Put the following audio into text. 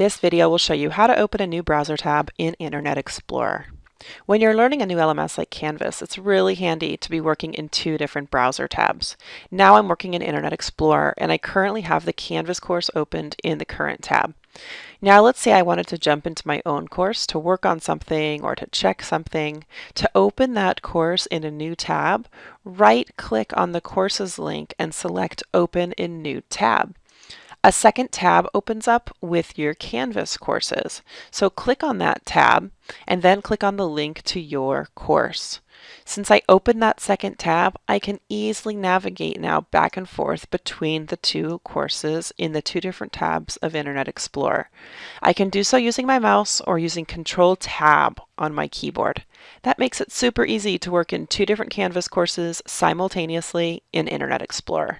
This video will show you how to open a new browser tab in Internet Explorer. When you're learning a new LMS like Canvas, it's really handy to be working in two different browser tabs. Now I'm working in Internet Explorer and I currently have the Canvas course opened in the current tab. Now let's say I wanted to jump into my own course to work on something or to check something. To open that course in a new tab, right click on the courses link and select Open in New Tab. A second tab opens up with your Canvas courses. So click on that tab and then click on the link to your course. Since I opened that second tab, I can easily navigate now back and forth between the two courses in the two different tabs of Internet Explorer. I can do so using my mouse or using Control Tab on my keyboard. That makes it super easy to work in two different Canvas courses simultaneously in Internet Explorer.